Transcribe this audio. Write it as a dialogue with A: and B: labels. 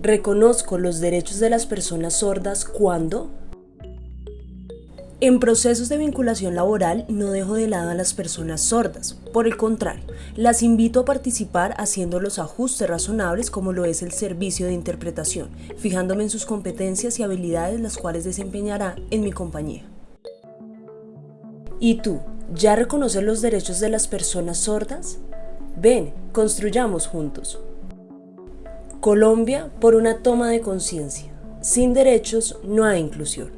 A: Reconozco los derechos de las personas sordas cuando en procesos de vinculación laboral no dejo de lado a las personas sordas, por el contrario, las invito a participar haciendo los ajustes razonables como lo es el servicio de interpretación, fijándome en sus competencias y habilidades las cuales desempeñará en mi compañía. ¿Y tú, ya reconoces los derechos de las personas sordas? Ven, construyamos juntos. Colombia por una toma de conciencia. Sin derechos no hay inclusión.